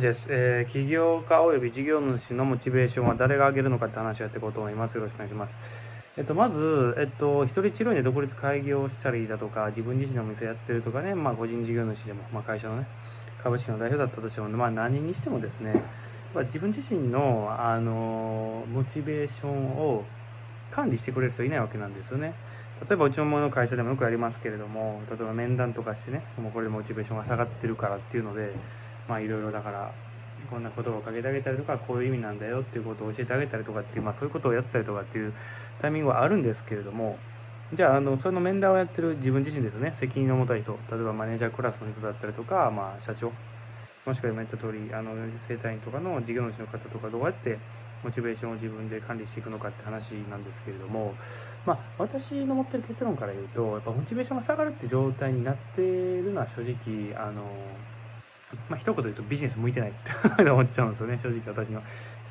です、えー、起業家及び事業主のモチベーションは誰が上げるのかって話をやっていこうと思います。よろしくお願いします。えっと、まず、えっと、一人治療院で独立開業したりだとか、自分自身のお店やってるとかね、まあ、個人事業主でも、まあ、会社のね、株式の代表だったとしても、まあ、何にしてもですね、まあ、自分自身の、あの、モチベーションを管理してくれる人いないわけなんですよね。例えばうちの会社でもよくやりますけれども、例えば面談とかしてね、もうこれでモチベーションが下がってるからっていうので、まあいろいろだからこんな言葉をかけてあげたりとかこういう意味なんだよっていうことを教えてあげたりとかっていう、まあ、そういうことをやったりとかっていうタイミングはあるんですけれどもじゃああのその面談をやってる自分自身ですね責任の持た人例えばマネージャークラスの人だったりとか、まあ、社長もしくは今言った通りあの生体院とかの事業主の方とかどうやってモチベーションを自分で管理していくのかって話なんですけれども、まあ、私の持ってる結論から言うとやっぱモチベーションが下がるって状態になってるのは正直あのまあ、一言言うとビジネス向いてないって思っちゃうんですよね、正直私の。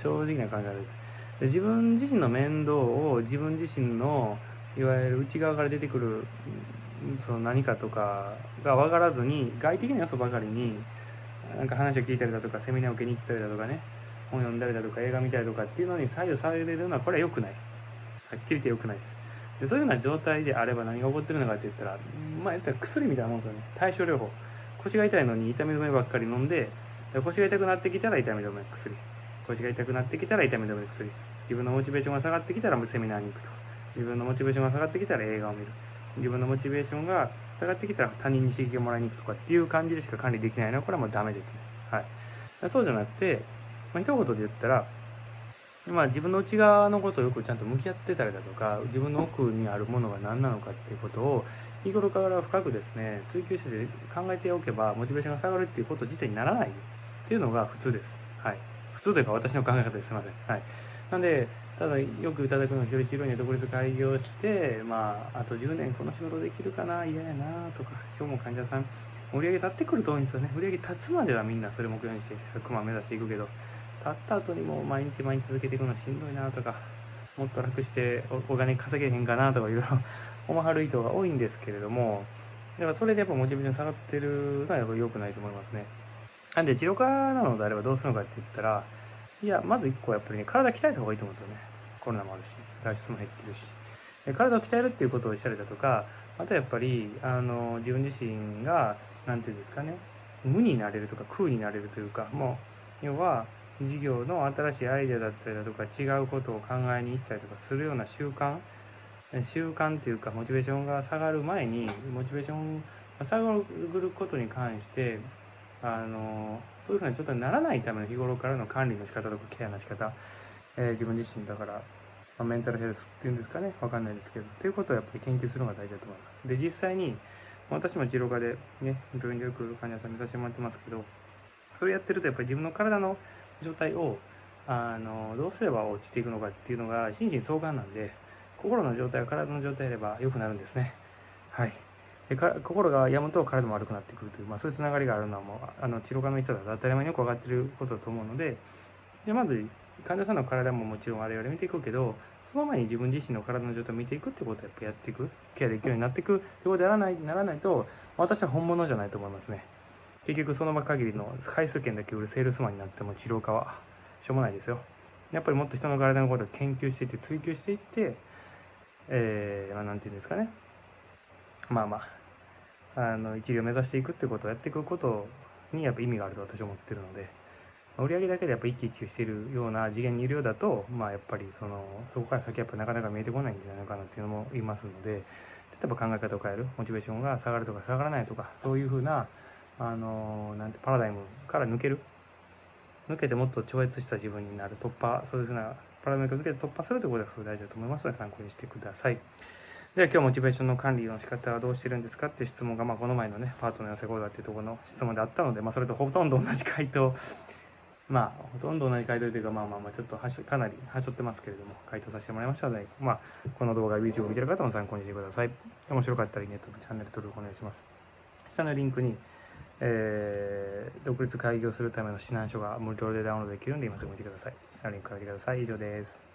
正直な考えです。で自分自身の面倒を自分自身のいわゆる内側から出てくるその何かとかが分からずに外的な要素ばかりになんか話を聞いたりだとかセミナーを受けに行ったりだとかね本読んだりだとか映画見たりとかっていうのに左右されるのはこれは良くないはっきり言って良くないですでそういうような状態であれば何が起こってるのかって言ったらまあ言ったら薬みたいなもんですよね対症療法腰が痛いのに痛み止めばっかり飲んで腰が痛くなってきたら痛み止め薬。腰が痛くなってきたら痛み止め薬。自分のモチベーションが下がってきたらセミナーに行くと。自分のモチベーションが下がってきたら映画を見る。自分のモチベーションが下がってきたら他人に刺激をもらいに行くとかっていう感じでしか管理できないのはこれはもうダメですね。はい。そうじゃなくて、まあ、一言で言ったらまあ、自分の内側のことをよくちゃんと向き合ってたりだとか自分の奥にあるものが何なのかっていうことを日頃から深くですね追求して考えておけばモチベーションが下がるっていうこと自体にならないっていうのが普通です。はい、普通というか私の考え方ですいません。はい、なんでただよくいただくのは一人治療に独立開業してまああと10年この仕事できるかな嫌やなとか今日も患者さん売り上げ立ってくると多いんですよね売り上げ立つまではみんなそれ目標にして100万目指していくけど立った後にも毎日毎日続けていくのしんどいなとか、もっと楽してお金稼げへんかなとかいろいろ 思わはる人が多いんですけれども、だからそれでやっぱモチベーション下がってるのはやっぱ良くないと思いますね。なんで、治療家なのであればどうするのかって言ったら、いや、まず一個やっぱりね、体鍛えた方がいいと思うんですよね。コロナもあるし、外出も減ってるし。体を鍛えるっていうことをしたりだとか、あとやっぱり、あの、自分自身が、なんていうんですかね、無になれるとか空になれるというか、もう、要は、事業の新しいアイデアだったりだとか違うことを考えに行ったりとかするような習慣。習慣っていうかモチベーションが下がる前にモチベーションが下がることに関してあのそういうふうな状態にならないための日頃からの管理の仕方とかケアの仕方、えー、自分自身だから、まあ、メンタルヘルスっていうんですかねわかんないですけどっていうことをやっぱり研究するのが大事だと思います。で実際に私も治療科でね病院でよく患者さん見させてもらってますけどそれやってるとやっぱり自分の体の状態をあのどうすれば落ちていくのかっていうのが心身相関なんで心の状態は体の状態であれば良くなるんですね。はい。でか心が病むと体も悪くなってくるという、まあ、そういうつながりがあるのはもうあの治療科の人だと当たり前によく分かってることだと思うのででまず患者さんの体ももちろん我々見ていくけどその前に自分自身の体の状態を見ていくってことをやっぱやっていくケアできるようになっていくってことでやらないならないと私は本物じゃないと思いますね。結局その場限りの回数券だけ売るセールスマンになっても治療家はしょうもないですよ。やっぱりもっと人の体のことを研究していって追求していって、えー、まあ、なんていうんですかね。まあまあ、あの、一流を目指していくってことをやっていくことにやっぱ意味があると私は思ってるので、売り上げだけでやっぱ一喜一憂しているような次元にいるようだと、まあやっぱりその、そこから先やっぱなかなか見えてこないんじゃないかなっていうのもいますので、例えば考え方を変える、モチベーションが下がるとか下がらないとか、そういうふうな、あのなんてパラダイムから抜ける？抜けてもっと超越した自分になる突破そういうふうなパラダイムを抜けて突破するということがすごい大事だと思いますので参考にしてくださいでは今日モチベーションの管理の仕方はどうしてるんですかっていう質問が、まあ、この前のねパートの寄せ講座っていうところの質問であったので、まあ、それとほとんど同じ回答 まあ、ほとんど同じ回答というか、まあまあまあ、ちょっとはしかなりはしょってますけれども、回答させてもらいましたので、まあ、この動画、YouTube を見てる方も参考にしてください。面白かったらいいねとチャンネル登録お願いします。下のリンクに、えー、独立開業するための指南書が無料でダウンロードできるんで今すぐ見てください。下のリンクから見てください。以上です。